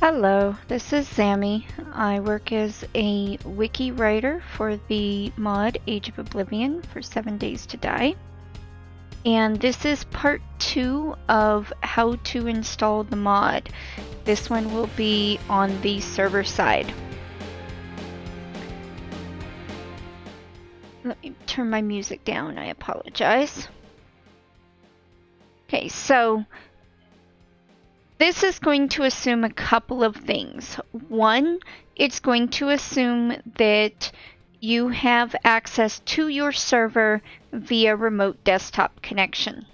Hello, this is Sammy. I work as a wiki writer for the mod Age of Oblivion for 7 Days to Die. And this is part 2 of how to install the mod. This one will be on the server side. Let me turn my music down, I apologize. Okay, so this is going to assume a couple of things. One, it's going to assume that you have access to your server via remote desktop connection.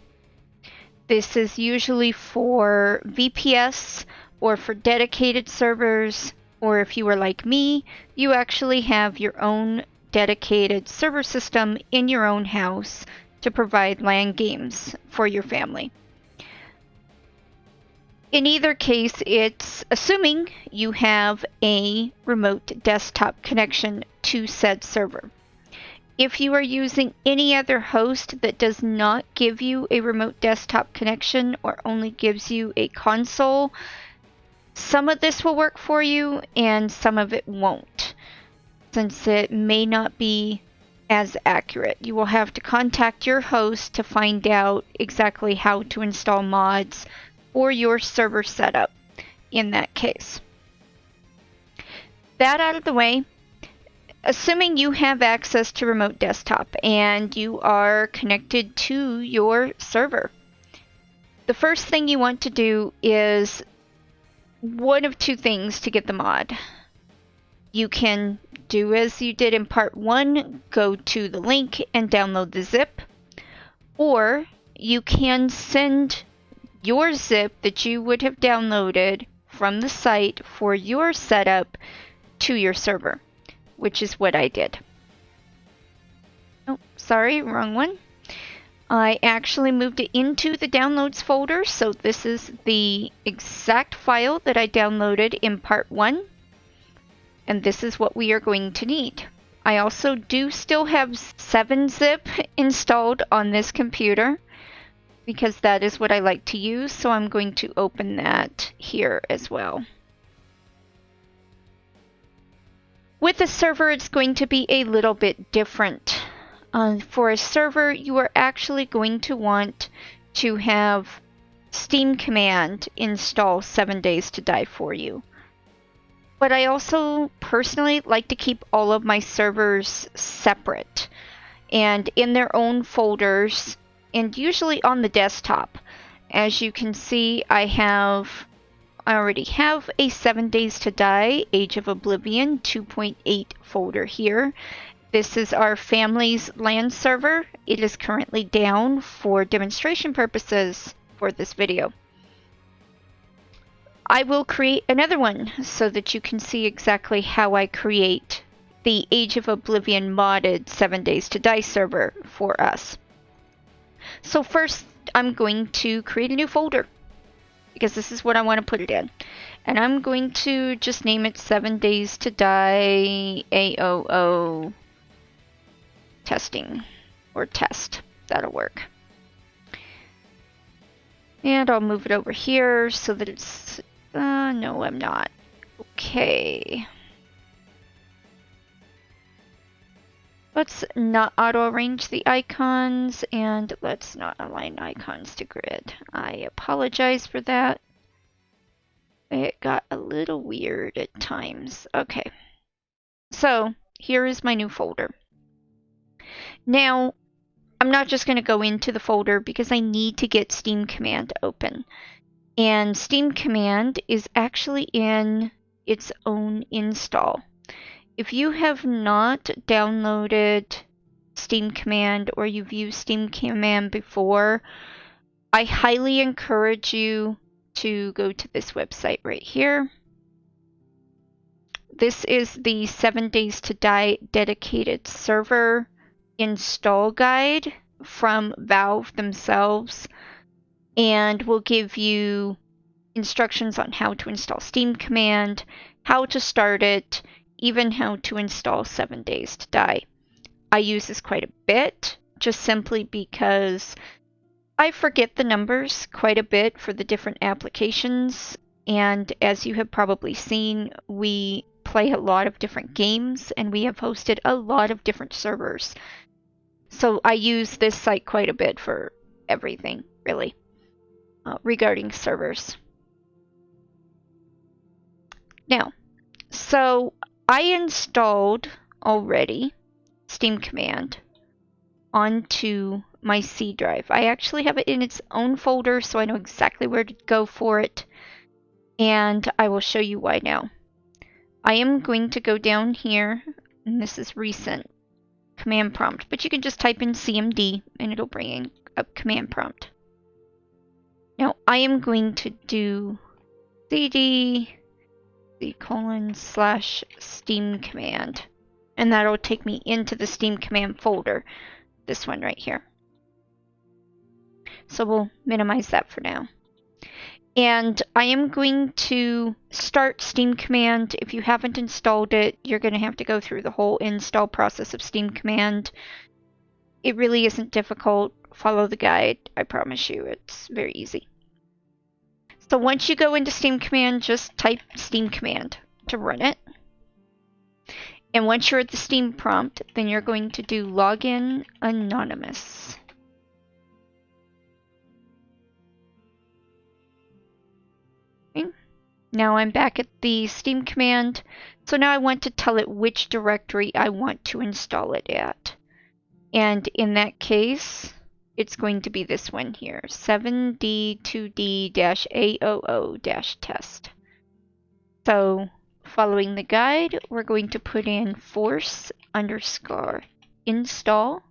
This is usually for VPS or for dedicated servers, or if you are like me, you actually have your own dedicated server system in your own house to provide LAN games for your family. In either case, it's assuming you have a remote desktop connection to said server. If you are using any other host that does not give you a remote desktop connection or only gives you a console, some of this will work for you and some of it won't, since it may not be as accurate. You will have to contact your host to find out exactly how to install mods or your server setup in that case. That out of the way, assuming you have access to remote desktop and you are connected to your server, the first thing you want to do is one of two things to get the mod. You can do as you did in part one, go to the link and download the zip, or you can send your zip that you would have downloaded from the site for your setup to your server, which is what I did. Oh, sorry, wrong one. I actually moved it into the downloads folder, so this is the exact file that I downloaded in part one. And this is what we are going to need. I also do still have 7-zip installed on this computer because that is what I like to use. So I'm going to open that here as well. With a server, it's going to be a little bit different. Uh, for a server, you are actually going to want to have Steam Command install 7 Days to Die for you. But I also personally like to keep all of my servers separate and in their own folders and usually on the desktop. As you can see, I have I already have a 7 Days to Die Age of Oblivion 2.8 folder here. This is our family's LAN server. It is currently down for demonstration purposes for this video. I will create another one so that you can see exactly how I create the Age of Oblivion modded 7 Days to Die server for us. So first, I'm going to create a new folder because this is what I want to put it in. And I'm going to just name it 7 Days to Die AOO testing or test. That'll work. And I'll move it over here so that it's, uh, no, I'm not. Okay. Let's not auto-arrange the icons and let's not align icons to grid. I apologize for that. It got a little weird at times. Okay. So here is my new folder. Now, I'm not just going to go into the folder because I need to get Steam Command open. And Steam Command is actually in its own install. If you have not downloaded Steam Command or you've used Steam Command before, I highly encourage you to go to this website right here. This is the 7 Days to Die dedicated server install guide from Valve themselves and will give you instructions on how to install Steam Command, how to start it, even how to install 7 Days to Die. I use this quite a bit, just simply because I forget the numbers quite a bit for the different applications and as you have probably seen, we play a lot of different games and we have hosted a lot of different servers. So I use this site quite a bit for everything, really, uh, regarding servers. Now, so I installed already Steam Command onto my C drive. I actually have it in its own folder, so I know exactly where to go for it. And I will show you why now. I am going to go down here, and this is recent, command prompt, but you can just type in CMD and it'll bring in a command prompt. Now I am going to do cd colon slash steam command and that'll take me into the steam command folder this one right here so we'll minimize that for now and I am going to start Steam Command. If you haven't installed it, you're going to have to go through the whole install process of Steam Command. It really isn't difficult. Follow the guide. I promise you, it's very easy. So once you go into Steam Command, just type Steam Command to run it. And once you're at the Steam prompt, then you're going to do login anonymous. Now I'm back at the Steam command, so now I want to tell it which directory I want to install it at. And in that case, it's going to be this one here, 7d2d-aoo-test. So following the guide, we're going to put in force underscore install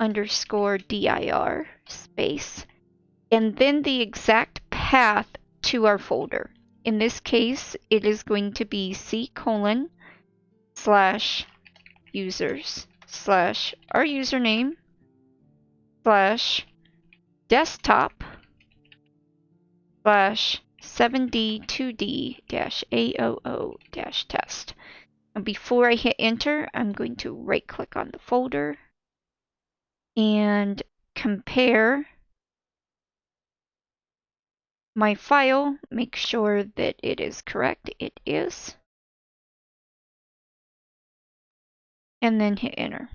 underscore dir space, and then the exact path to our folder. In this case, it is going to be c colon slash users slash our username slash desktop slash 7d2d dash AOO dash test. And before I hit enter, I'm going to right click on the folder and compare my file, make sure that it is correct. It is. And then hit enter.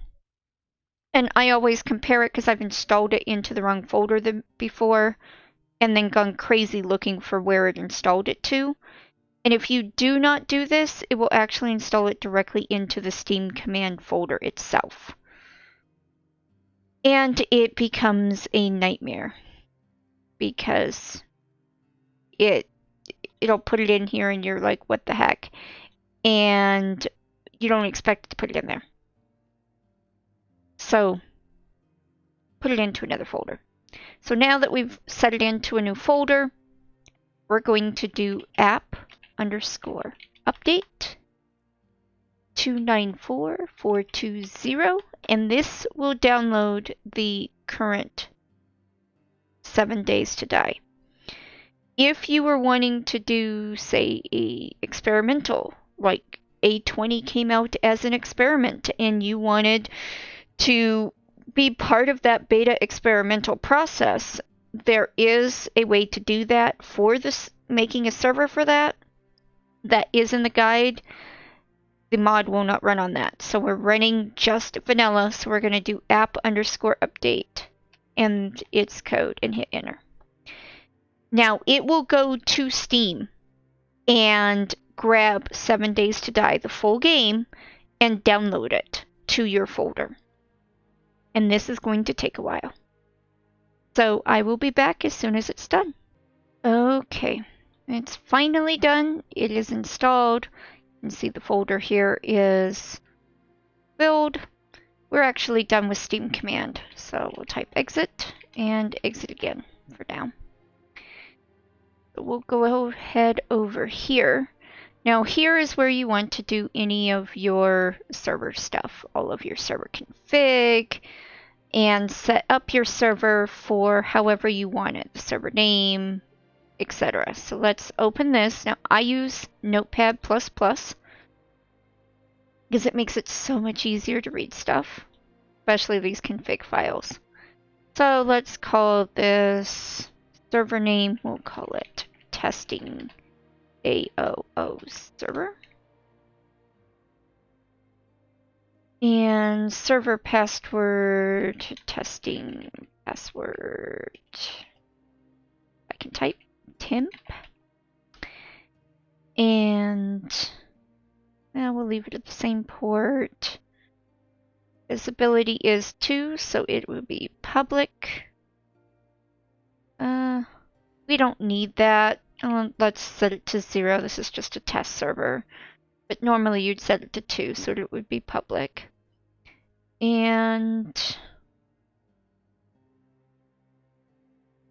And I always compare it because I've installed it into the wrong folder the, before and then gone crazy looking for where it installed it to. And if you do not do this, it will actually install it directly into the Steam command folder itself. And it becomes a nightmare because it it'll put it in here and you're like what the heck and you don't expect it to put it in there so put it into another folder. So now that we've set it into a new folder we're going to do app underscore update 294420 and this will download the current seven days to die. If you were wanting to do, say, a experimental, like A20 came out as an experiment, and you wanted to be part of that beta experimental process, there is a way to do that for this making a server for that. That is in the guide. The mod will not run on that. So we're running just vanilla. So we're going to do app underscore update and its code and hit enter. Now it will go to Steam and grab Seven Days to Die, the full game, and download it to your folder. And this is going to take a while. So I will be back as soon as it's done. Okay, it's finally done. It is installed. You can see the folder here is filled. We're actually done with Steam command. So we'll type exit and exit again for now we'll go ahead over here. Now here is where you want to do any of your server stuff, all of your server config, and set up your server for however you want it, the server name, etc. So let's open this. Now I use Notepad++ because it makes it so much easier to read stuff, especially these config files. So let's call this server name, we'll call it testing AOO server. And server password testing password. I can type temp. And now we'll leave it at the same port. Visibility is 2, so it will be public. Uh, we don't need that. Uh, let's set it to 0. This is just a test server. But normally you'd set it to 2, so it would be public. And...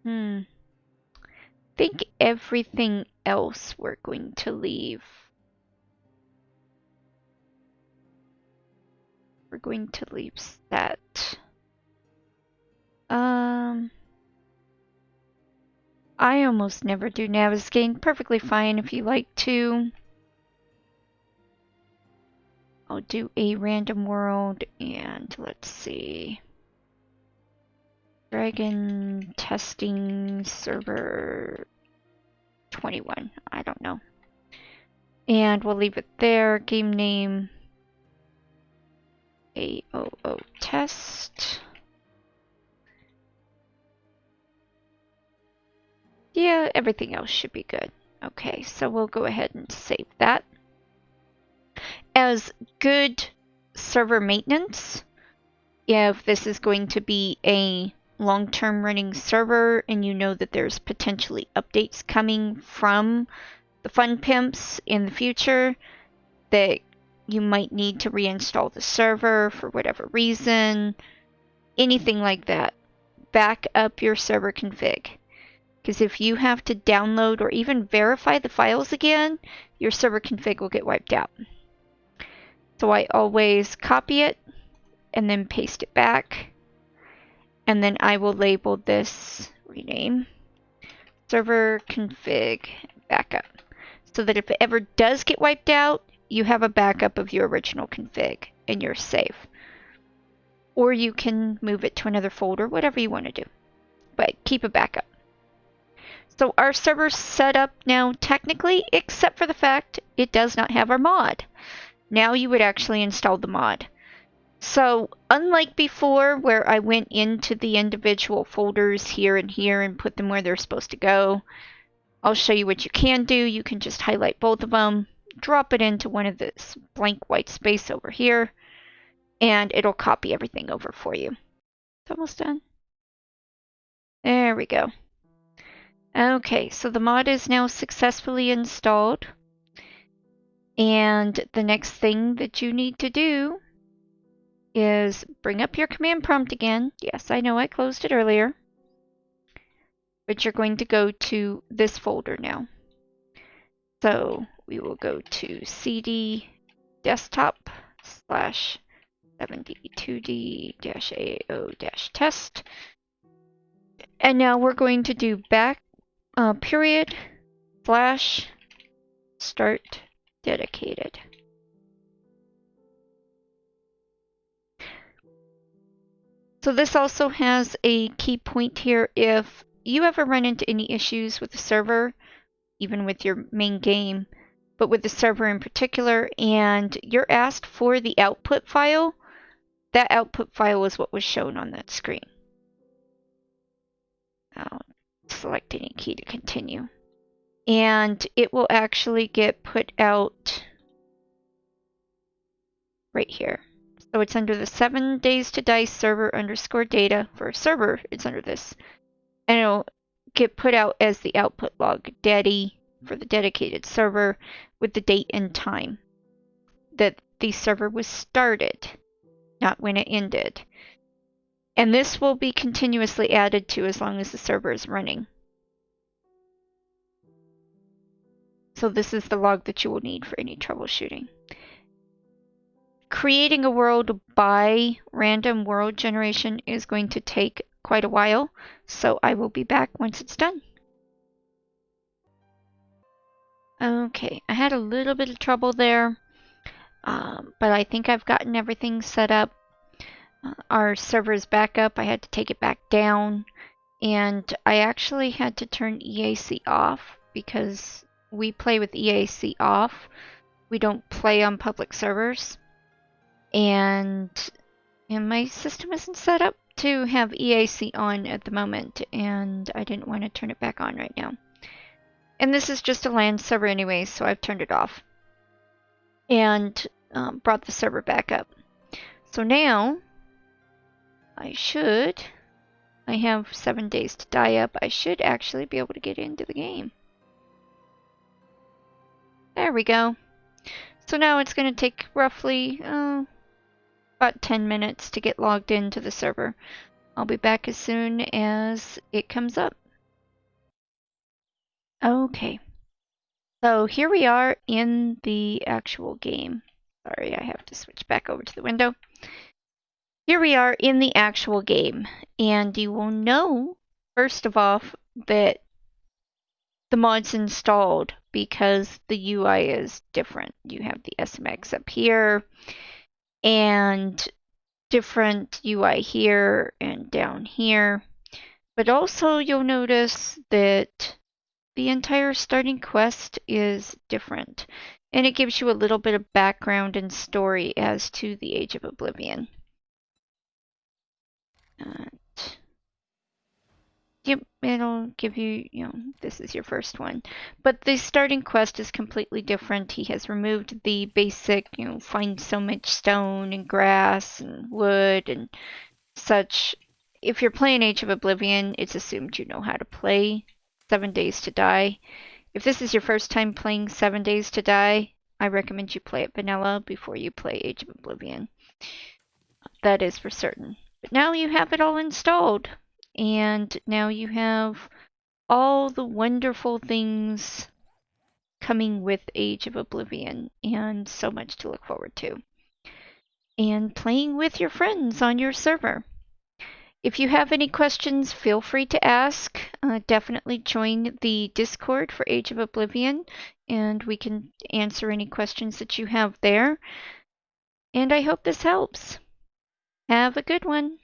Hmm. I think everything else we're going to leave we're going to leave that. I almost never do navigating. Perfectly fine if you like to. I'll do a random world and let's see. Dragon testing server 21. I don't know. And we'll leave it there. Game name AOO test. Yeah, everything else should be good. Okay, so we'll go ahead and save that. As good server maintenance, if this is going to be a long-term running server and you know that there's potentially updates coming from the Fun Pimps in the future that you might need to reinstall the server for whatever reason, anything like that. Back up your server config. Because if you have to download or even verify the files again, your server config will get wiped out. So I always copy it and then paste it back. And then I will label this rename server config backup. So that if it ever does get wiped out, you have a backup of your original config and you're safe. Or you can move it to another folder, whatever you want to do. But keep a backup. So our server's set up now technically, except for the fact it does not have our mod. Now you would actually install the mod. So unlike before where I went into the individual folders here and here and put them where they're supposed to go, I'll show you what you can do. You can just highlight both of them, drop it into one of this blank white space over here, and it'll copy everything over for you. It's almost done. There we go. Okay, so the mod is now successfully installed. And the next thing that you need to do is bring up your command prompt again. Yes, I know I closed it earlier. But you're going to go to this folder now. So we will go to cd desktop slash 72d-ao-test. And now we're going to do back uh, period slash start dedicated. So this also has a key point here. If you ever run into any issues with the server, even with your main game, but with the server in particular, and you're asked for the output file, that output file is what was shown on that screen. I'll select any key to continue. And it will actually get put out right here. So it's under the 7 days to Die server underscore data. For a server, it's under this. And it'll get put out as the output log daddy for the dedicated server with the date and time that the server was started, not when it ended. And this will be continuously added to as long as the server is running. So this is the log that you will need for any troubleshooting. Creating a world by random world generation is going to take quite a while, so I will be back once it's done. Okay, I had a little bit of trouble there, um, but I think I've gotten everything set up. Our server is back up. I had to take it back down, and I actually had to turn EAC off because we play with EAC off. We don't play on public servers. And and my system isn't set up to have EAC on at the moment, and I didn't want to turn it back on right now. And this is just a LAN server anyway, so I've turned it off. And um, brought the server back up. So now, I should, I have seven days to die up, I should actually be able to get into the game. There we go. So now it's going to take roughly, uh, about 10 minutes to get logged into the server. I'll be back as soon as it comes up. Okay. So here we are in the actual game. Sorry, I have to switch back over to the window. Here we are in the actual game, and you will know, first of all, that the mod's installed because the UI is different. You have the SMX up here, and different UI here and down here. But also you'll notice that the entire starting quest is different. And it gives you a little bit of background and story as to the Age of Oblivion. Yep, it'll give you, you know, this is your first one. But the starting quest is completely different. He has removed the basic, you know, find so much stone and grass and wood and such. If you're playing Age of Oblivion, it's assumed you know how to play Seven Days to Die. If this is your first time playing Seven Days to Die, I recommend you play it vanilla before you play Age of Oblivion. That is for certain. But now you have it all installed and now you have all the wonderful things coming with Age of Oblivion and so much to look forward to. And playing with your friends on your server. If you have any questions, feel free to ask. Uh, definitely join the Discord for Age of Oblivion, and we can answer any questions that you have there. And I hope this helps. Have a good one.